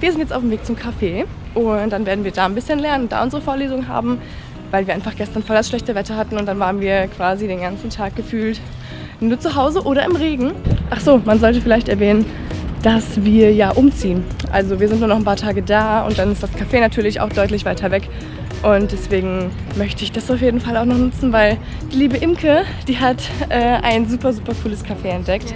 wir sind jetzt auf dem Weg zum Café und dann werden wir da ein bisschen lernen, da unsere Vorlesung haben, weil wir einfach gestern voll das schlechte Wetter hatten und dann waren wir quasi den ganzen Tag gefühlt nur zu Hause oder im Regen. Ach so, man sollte vielleicht erwähnen, dass wir ja umziehen. Also wir sind nur noch ein paar Tage da und dann ist das Café natürlich auch deutlich weiter weg. Und deswegen möchte ich das auf jeden Fall auch noch nutzen, weil die liebe Imke, die hat äh, ein super, super cooles Café entdeckt.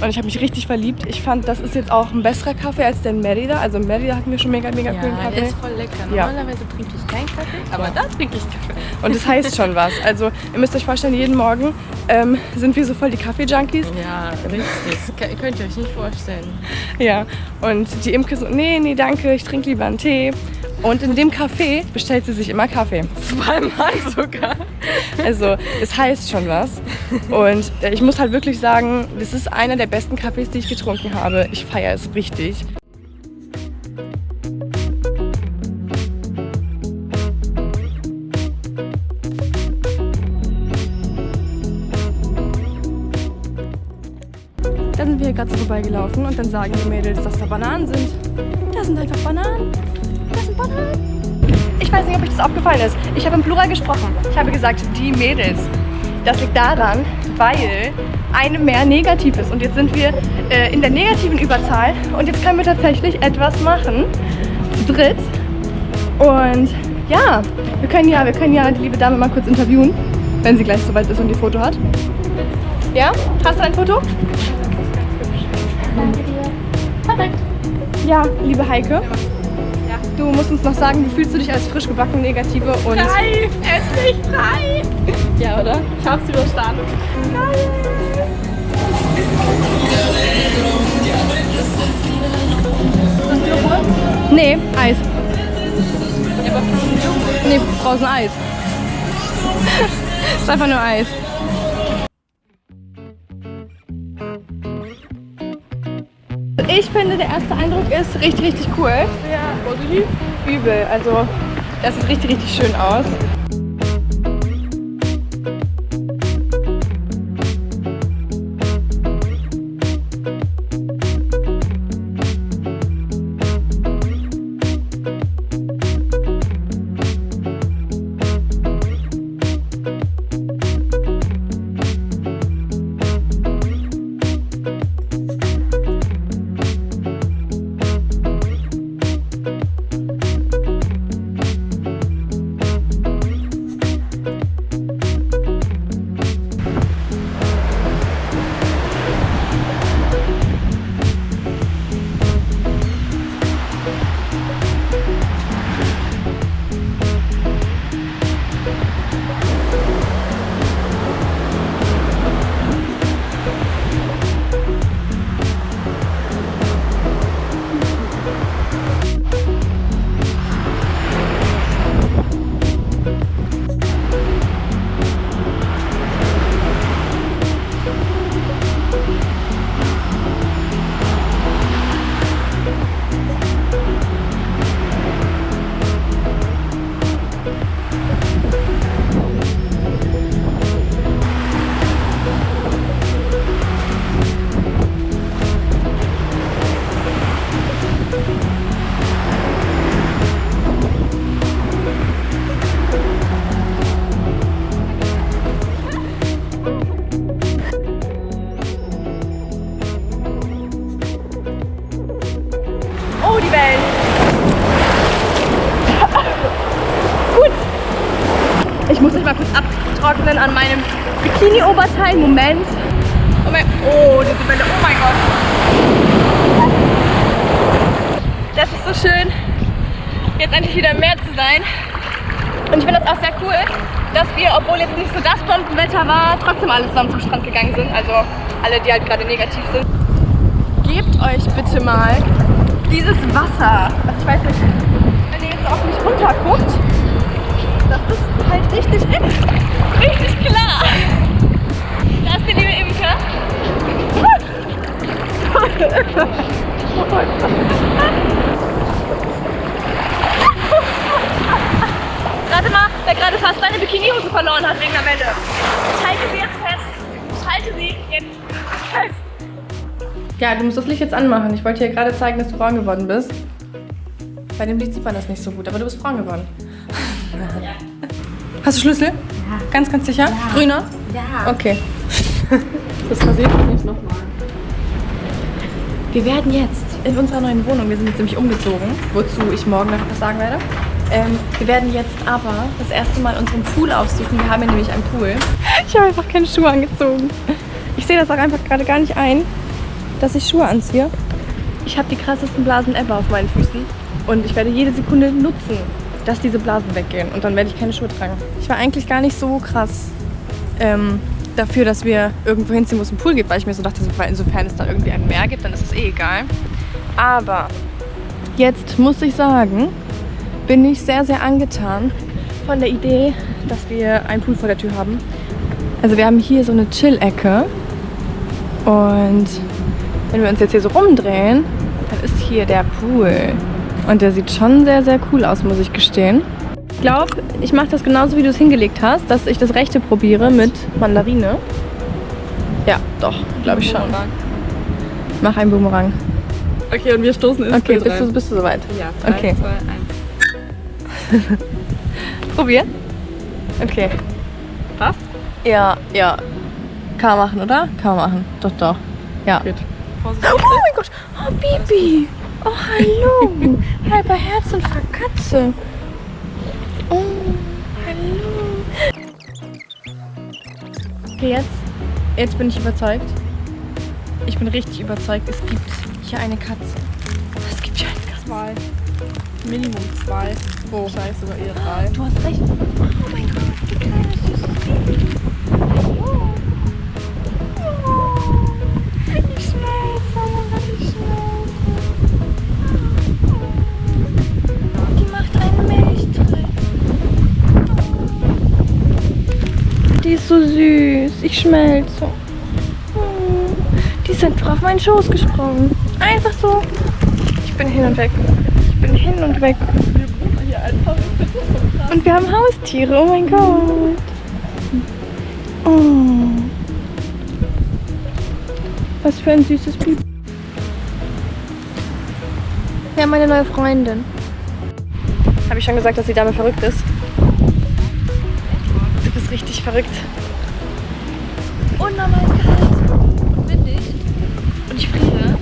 Und ich habe mich richtig verliebt. Ich fand, das ist jetzt auch ein besserer Kaffee als der in Merida. Also in Merida hatten wir schon mega, mega ja, coolen Kaffee. der ist voll lecker. Normalerweise ja. trinke ich keinen Kaffee, aber ja. da trinke ich Kaffee. Und das heißt schon was. Also ihr müsst euch vorstellen, jeden Morgen ähm, sind wir so voll die Kaffee-Junkies. Ja, richtig. könnt ihr euch nicht vorstellen. Ja, und die Imke so, nee, nee, danke, ich trinke lieber einen Tee. Und in dem Café bestellt sie sich immer Kaffee. Zweimal sogar. Also es heißt schon was. Und äh, ich muss halt wirklich sagen, das ist einer der besten Kaffees, die ich getrunken habe. Ich feiere es richtig. Da sind wir hier gerade so vorbeigelaufen und dann sagen die Mädels, dass da Bananen sind. Da sind einfach Bananen. Ich weiß nicht, ob euch das aufgefallen ist. Ich habe im Plural gesprochen. Ich habe gesagt, die Mädels. Das liegt daran, weil eine mehr negativ ist. Und jetzt sind wir äh, in der negativen Überzahl. Und jetzt können wir tatsächlich etwas machen. Zu dritt. Und ja, wir können ja, wir können ja die liebe Dame mal kurz interviewen, wenn sie gleich soweit ist und ihr Foto hat. Ja? Hast du ein Foto? Danke dir. Perfekt. Ja, liebe Heike. Du musst uns noch sagen, wie fühlst du dich als frisch gebacken Negative und... Frei! Endlich frei! Ja, oder? Ich hab's überstanden. Geil! Ist das Joghurt? Nee, Eis. Ja, aber Joghurt? Nee, draußen Eis. ist einfach nur Eis. Ich finde, der erste Eindruck ist richtig, richtig cool. Ja, positiv. Übel. Also, das sieht richtig, richtig schön aus. Ich muss mich mal kurz abtrocknen an meinem Bikini-Oberteil. Moment. Oh, mein, oh, diese Welle. Oh mein Gott. Das ist so schön, jetzt endlich wieder im Meer zu sein. Und ich finde das auch sehr cool, dass wir, obwohl jetzt nicht so das Bombenwetter war, trotzdem alle zusammen zum Strand gegangen sind. Also alle, die halt gerade negativ sind. Gebt euch bitte mal dieses Wasser. Also ich weiß nicht, seine Bikinihose verloren hat wegen der Welle. Ich halte sie jetzt fest. Ich halte sie jetzt fest. Ja, du musst das Licht jetzt anmachen. Ich wollte dir gerade zeigen, dass du braun geworden bist. Bei dem Licht sieht man das nicht so gut, aber du bist braun geworden. Hast du Schlüssel? Ja. Ganz, ganz sicher? Grüner? Ja. Okay. Das passiert uns nicht nochmal. Wir werden jetzt in unserer neuen Wohnung, wir sind jetzt nämlich umgezogen, wozu ich morgen noch was sagen werde. Ähm, wir werden jetzt aber das erste Mal unseren Pool aufsuchen. Wir haben hier nämlich einen Pool. Ich habe einfach keine Schuhe angezogen. Ich sehe das auch einfach gerade gar nicht ein, dass ich Schuhe anziehe. Ich habe die krassesten Blasen ever auf meinen Füßen und ich werde jede Sekunde nutzen, dass diese Blasen weggehen und dann werde ich keine Schuhe tragen. Ich war eigentlich gar nicht so krass ähm, dafür, dass wir irgendwo hinziehen, wo es einen Pool gibt, weil ich mir so dachte, insofern es da irgendwie ein Meer gibt, dann ist es eh egal. Aber jetzt muss ich sagen, bin ich sehr, sehr angetan von der Idee, dass wir einen Pool vor der Tür haben. Also wir haben hier so eine Chill-Ecke und wenn wir uns jetzt hier so rumdrehen, dann ist hier der Pool. Und der sieht schon sehr, sehr cool aus, muss ich gestehen. Ich glaube, ich mache das genauso, wie du es hingelegt hast, dass ich das rechte probiere mit Mandarine. Ja, doch, glaube ich schon. Mach einen Boomerang. Okay, und wir stoßen ins Okay, bist du, bist du soweit? Ja, drei, Okay. zwei, eins. Probier. Okay. Passt? Ja, ja. Kann man machen, oder? Kann man machen. Doch, doch. Ja. Gut. Vorsichtig. Oh mein Gott. Oh, Bibi. Oh, hallo. Halber Herzinfarkt, Katze. Oh, hallo. Okay, jetzt, jetzt bin ich überzeugt. Ich bin richtig überzeugt. Es gibt hier eine Katze. Es gibt hier eine Katze. Zwei. Minimum zwei. Oh, scheiße, sogar eher drei. Du hast recht. Oh mein Gott. Oh, ich schmelze, ich schmelze. Die macht einen Milchtritt. Die ist so süß. Ich schmelze. Die ist einfach auf meinen Schoß gesprungen. Einfach so. Ich bin hin und weg. Ich bin hin und weg. Hier einfach. Ich finde das so krass. Und wir haben Haustiere, oh mein Gott. Oh. Was für ein süßes Baby. Wir haben eine neue Freundin. Habe ich schon gesagt, dass die Dame verrückt ist? Du bist richtig verrückt. Unnormal kalt und windig. Und ich friere.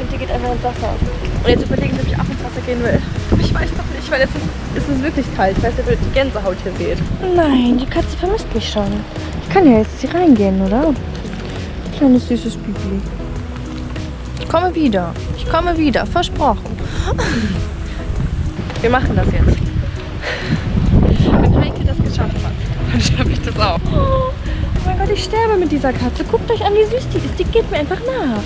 Und die geht einfach ins Wasser. Und jetzt überlegen ob ich auch ins Wasser gehen will. Ich weiß doch nicht, weil es ist, es ist wirklich kalt. Ich weiß ob die Gänsehaut hier seht. Nein, die Katze vermisst mich schon. Ich kann ja jetzt hier reingehen, oder? Kleines süßes Bibi. Ich komme wieder. Ich komme wieder. Versprochen. Wir machen das jetzt. Wenn Heike das geschafft hat, dann schaffe ich das auch. Oh mein Gott, ich sterbe mit dieser Katze. Guckt euch an, wie süß die ist. Die geht mir einfach nach.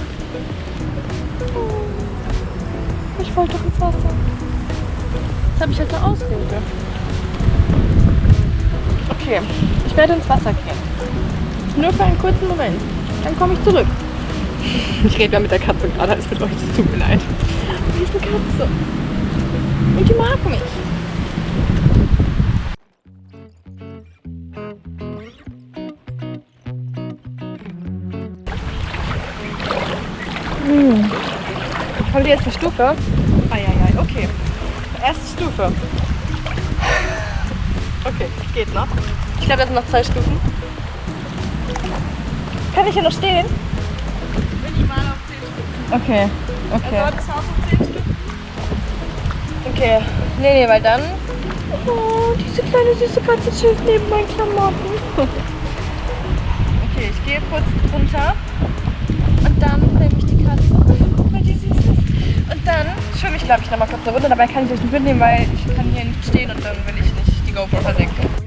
Ich wollte doch ins Wasser. Das habe ich als eine Ausrede. Okay, ich werde ins Wasser gehen. Nur für einen kurzen Moment. Dann komme ich zurück. Ich rede ja mit der Katze gerade, es mit euch, es tut mir leid. Aber hier ist eine Katze. Und die mag mich. Hm. Kommt jetzt eine Stufe? Eieiei, okay. Stufe. Okay, geht noch. Ich glaube, das sind noch zwei Stufen. Kann ich hier noch stehen? Minimal auf 10 Stufen. Okay, okay. Also das Haus auf 10 Stufen. Okay, nee, nee, weil dann. Oh, diese kleine süße Katze chillt neben meinen Klamotten. Okay, ich gehe kurz runter und dann nehme ich die Katze, Und dann schwimme ich, glaube ich, nochmal kurz eine Runde. Dabei kann ich euch nicht mitnehmen, weil ich kann hier nicht stehen und dann will ich nicht die GoPro versenken.